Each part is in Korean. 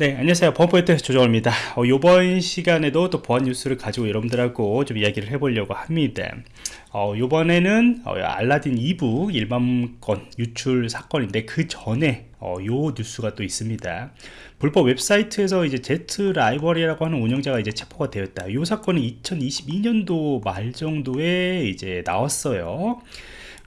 네 안녕하세요. 범포인트 조정호입니다. 어, 이번 시간에도 또 보안 뉴스를 가지고 여러분들하고 좀 이야기를 해보려고 합니다. 어, 이번에는 어, 알라딘 EPUB 일백만 권 유출 사건인데 그 전에 어, 요 뉴스가 또 있습니다. 불법 웹사이트에서 이제 Z-Library라고 하는 운영자가 이제 체포가 되었다. 이 사건은 2022년도 말 정도에 이제 나왔어요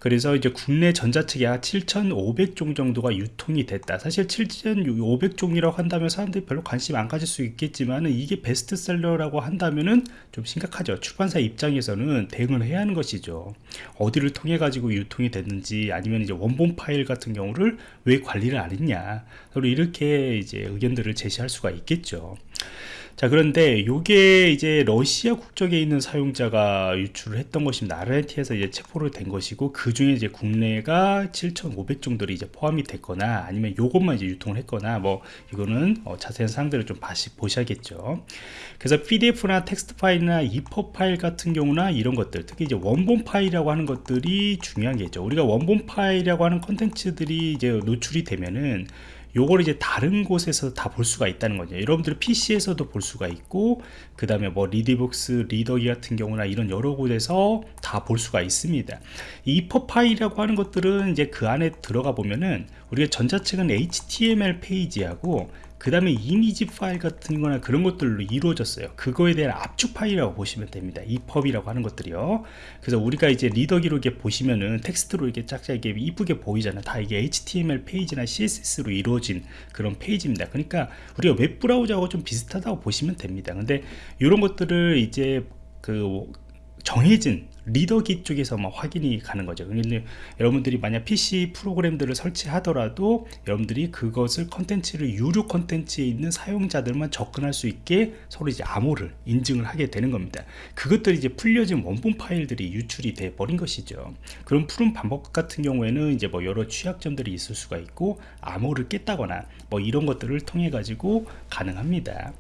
그래서 이제 국내 전자책이 약 7,500종 정도가 유통이 됐다. 사실 7,500종이라고 한다면 사람들이 별로 관심 안 가질 수 있겠지만 이게 베스트셀러라고 한다면은 좀 심각하죠. 출판사 입장에서는 대응을 해야 하는 것이죠. 어디를 통해 가지고 유통이 됐는지 아니면 이제 원본 파일 같은 경우를 왜 관리를 안 했냐. 서로 이렇게 이제 의견들을 제시할 수가 있겠죠. 자 그런데 요게 이제 러시아 국적에 있는 사용자가 유출을 했던 것입니다 아르헨티나에서 이제 체포를 된 것이고 그 중에 이제 국내가 7,500 정도로 이제 포함이 됐거나 아니면 요것만 이제 유통을 했거나 뭐 이거는 어 자세한 사항들을 좀 다시 보셔야겠죠. 그래서 pdf나 텍스트 파일이나 EPUB 파일 같은 경우나 이런 것들 특히 이제 원본 파일이라고 하는 것들이 중요한 게죠. 우리가 원본 파일이라고 하는 컨텐츠들이 이제 노출이 되면은 요걸 이제 다른 곳에서 다 볼 수가 있다는 거죠. 여러분들 PC에서도 볼 수가 있고 그 다음에 뭐 리디북스 리더기 같은 경우나 이런 여러 곳에서 다 볼 수가 있습니다. EPUB 파일이라고 하는 것들은 이제 그 안에 들어가 보면은 우리가 전자책은 HTML 페이지하고 그 다음에 이미지 파일 같은 거나 그런 것들로 이루어졌어요. 그거에 대한 압축 파일이라고 보시면 됩니다. EPUB이라고 하는 것들이요. 그래서 우리가 이제 리더기로 이렇게 보시면은 텍스트로 이렇게 짝짝 이게 이쁘게 보이잖아요. 다 이게 HTML 페이지나 CSS로 이루어진 그런 페이지입니다. 그러니까 우리가 웹 브라우저하고 좀 비슷하다고 보시면 됩니다. 근데 이런 것들을 이제 그 정해진 리더기 쪽에서만 확인이 가능한 거죠. 그런데 여러분들이 만약 PC 프로그램들을 설치하더라도 여러분들이 그것을 컨텐츠를 유료 컨텐츠에 있는 사용자들만 접근할 수 있게 서로 이제 암호를 인증을 하게 되는 겁니다. 그것들이 이제 풀려진 원본 파일들이 유출이 돼 버린 것이죠. 그런 푸는 방법 같은 경우에는 이제 뭐 여러 취약점들이 있을 수가 있고 암호를 깼다거나 뭐 이런 것들을 통해 가지고 가능합니다.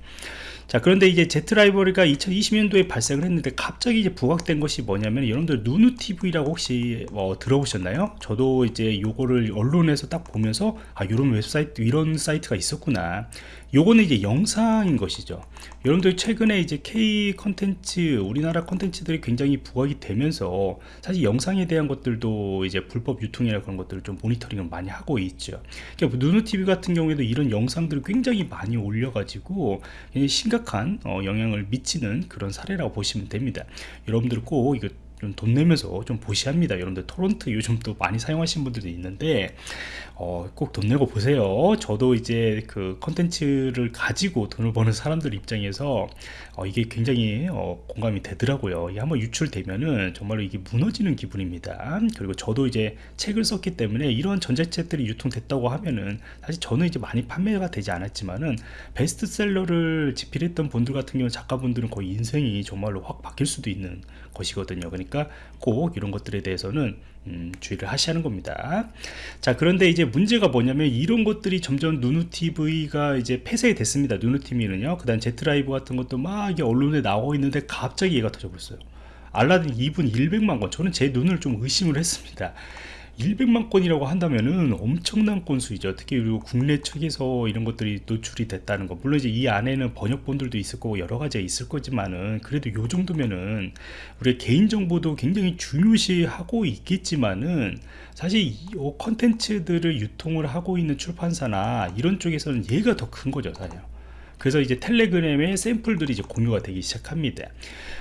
자 그런데 이제 Z-Library가 2020년도에 발생을 했는데 갑자기 이제 부각된 것이 뭐냐면 여러분들 누누TV라고 혹시 뭐 들어보셨나요? 저도 이제 요거를 언론에서 딱 보면서 아 이런 웹사이트 이런 사이트가 있었구나 요거는 이제 영상인 것이죠. 여러분들 최근에 이제 K 컨텐츠 우리나라 컨텐츠들이 굉장히 부각이 되면서 사실 영상에 대한 것들도 이제 불법 유통이나 그런 것들을 좀 모니터링을 많이 하고 있죠. 그러니까 누누TV 같은 경우에도 이런 영상들을 굉장히 많이 올려가지고 심각한 어, 영향을 미치는 그런 사례라고 보시면 됩니다. 여러분들 꼭 이거 좀 돈 내면서 좀 보시합니다. 여러분들 토론트 요즘 또 많이 사용하시는 분들도 있는데 어, 꼭 돈 내고 보세요. 저도 이제 그 컨텐츠를 가지고 돈을 버는 사람들 입장에서 어, 이게 굉장히 어, 공감이 되더라고요. 이게 한번 유출되면은 정말로 이게 무너지는 기분입니다. 그리고 저도 이제 책을 썼기 때문에 이런 전자책들이 유통됐다고 하면은 사실 저는 이제 많이 판매가 되지 않았지만은 베스트셀러를 집필했던 분들 같은 경우 작가분들은 거의 인생이 정말로 확 바뀔 수도 있는 것이거든요. 그러니까 꼭 이런 것들에 대해서는 음, 주의를 하셔야하는 겁니다. 자 그런데 이제 문제가 뭐냐면 이런 것들이 점점 누누TV가 이제 폐쇄 됐습니다. 누누TV는요. 그 다음 제트라이브 같은 것도 막 언론에 나오고 있는데 갑자기 얘가 터져버렸어요. 알라딘 2분 100만 건 저는 제 눈을 좀 의심을 했습니다 100만 건이라고 한다면은 엄청난 건수이죠. 특히 그리고 국내 측에서 이런 것들이 노출이 됐다는 거. 물론 이제 이 안에는 번역본들도 있을 거고 여러 가지가 있을 거지만은 그래도 요 정도면은 우리 개인 정보도 굉장히 중요시하고 있겠지만은 사실 이 컨텐츠들을 유통을 하고 있는 출판사나 이런 쪽에서는 얘가 더 큰 거죠 사실 그래서 이제 텔레그램의 샘플들이 이제 공유가 되기 시작합니다.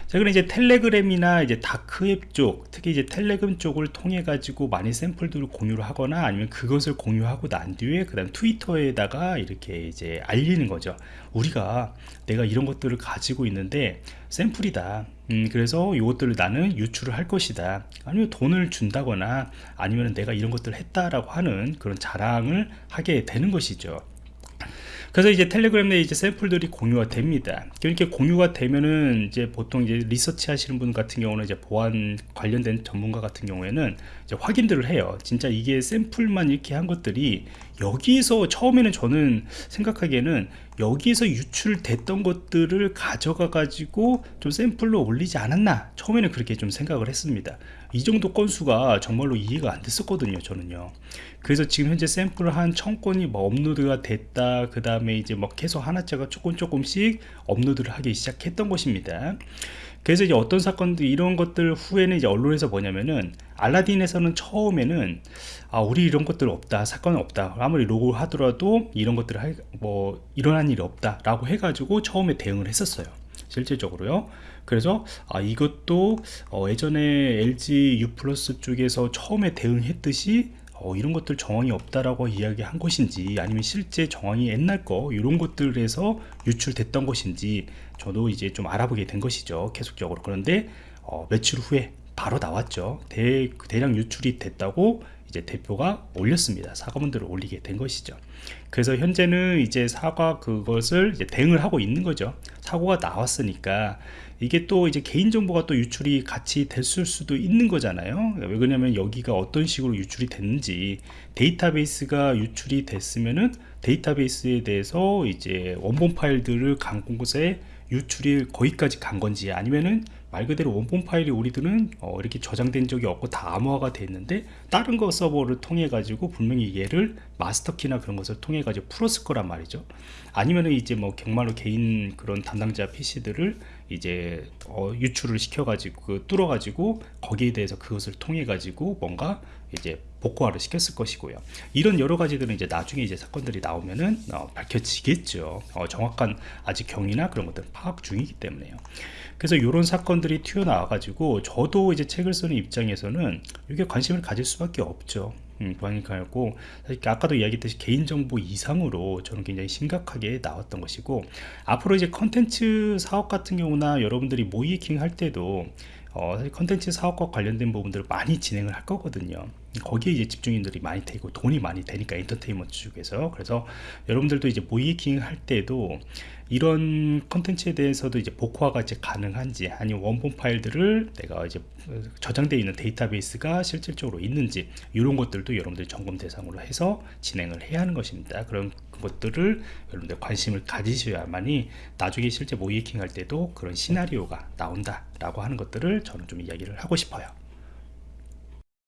자, 그럼 이제 텔레그램이나 이제 다크웹 쪽, 특히 이제 텔레그램 쪽을 통해 가지고 많이 샘플들을 공유를 하거나 아니면 그것을 공유하고 난 뒤에 그다음 트위터에다가 이렇게 이제 알리는 거죠. 우리가 내가 이런 것들을 가지고 있는데 샘플이다. 음, 그래서 이것들을 나는 유출을 할 것이다. 아니면 돈을 준다거나 아니면 내가 이런 것들을 했다라고 하는 그런 자랑을 하게 되는 것이죠. 그래서 이제 텔레그램 내 이제 샘플들이 공유가 됩니다. 이렇게 공유가 되면은 이제 보통 이제 리서치 하시는 분 같은 경우는 이제 보안 관련된 전문가 같은 경우에는 이제 확인들을 해요. 진짜 이게 샘플만 이렇게 한 것들이 여기에서 처음에는 저는 생각하기에는 여기에서 유출됐던 것들을 가져가 가지고 좀 샘플로 올리지 않았나. 처음에는 그렇게 좀 생각을 했습니다. 이 정도 건수가 정말로 이해가 안 됐었거든요 저는요. 그래서 지금 현재 샘플을 한 천건이 뭐 업로드가 됐다 그 다음에 이제 뭐 계속 하나짜가 조금 조금씩 업로드를 하기 시작했던 것입니다 그래서 이제 어떤 사건들 이런 것들 후에는 이제 언론에서 뭐냐면은 알라딘에서는 처음에는 아 우리 이런 것들 없다 사건은 없다. 아무리 로고 하더라도 이런 것들을 할, 뭐 일어난 일이 없다 라고 해가지고 처음에 대응을 했었어요. 실질적으로요. 그래서 아 이것도 어, 예전에 LG U 플러스 쪽에서 처음에 대응했듯이 어, 이런 것들 정황이 없다라고 이야기한 것인지 아니면 실제 정황이 옛날 거 이런 것들에서 유출됐던 것인지 저도 이제 좀 알아보게 된 것이죠 계속적으로. 그런데 어, 며칠 후에 바로 나왔죠. 대, 대량 유출이 됐다고 이제 대표가 올렸습니다. 사과문들을 올리게 된 것이죠. 그래서 현재는 이제 사과 그것을 이제 대응을 하고 있는 거죠. 사고가 나왔으니까 이게 또 이제 개인정보가 또 유출이 같이 됐을 수도 있는 거잖아요. 왜 그러냐면 여기가 어떤 식으로 유출이 됐는지 데이터베이스가 유출이 됐으면은 데이터베이스에 대해서 이제 원본 파일들을 간 곳에 유출이 거기까지 간 건지 아니면은 말 그대로 원본 파일이 우리들은 어, 이렇게 저장된 적이 없고 다 암호화가 됐는데 다른 거 서버를 통해 가지고 분명히 얘를 마스터키나 그런 것을 통해 가지고 풀었을 거란 말이죠. 아니면은 이제 뭐 정말로 개인 그런 담당자 PC들을 이제 어, 유출을 시켜 가지고 뚫어 가지고 거기에 대해서 그것을 통해 가지고 뭔가 이제 복구화를 시켰을 것이고요. 이런 여러 가지들은 이제 나중에 이제 사건들이 나오면은 어, 밝혀지겠죠. 어, 정확한 아직 경위나 그런 것들 파악 중이기 때문에요. 그래서 이런 사건 들이 튀어나와 가지고 저도 이제 책을 쓰는 입장에서는 이게 관심을 가질 수밖에 없죠. 음, 그러니까고. 아까도 이야기했듯이 개인정보 이상으로 저는 굉장히 심각하게 나왔던 것이고 앞으로 이제 컨텐츠 사업 같은 경우나 여러분들이 모이킹 할 때도 어, 사실 컨텐츠 사업과 관련된 부분들을 많이 진행을 할 거거든요 거기에 이제 집중인들이 많이 되고 돈이 많이 되니까 엔터테인먼트 쪽에서. 그래서 여러분들도 이제 모이킹 할 때도 이런 컨텐츠에 대해서도 이제 복화가 이제 가능한지 아니면 원본 파일들을 내가 이제 저장되어 있는 데이터베이스가 실질적으로 있는지 이런 것들도 여러분들이 점검 대상으로 해서 진행을 해야 하는 것입니다. 그런 것들을 여러분들 관심을 가지셔야만이 나중에 실제 모이킹 할 때도 그런 시나리오가 나온다 라고 하는 것들을 저는 좀 이야기를 하고 싶어요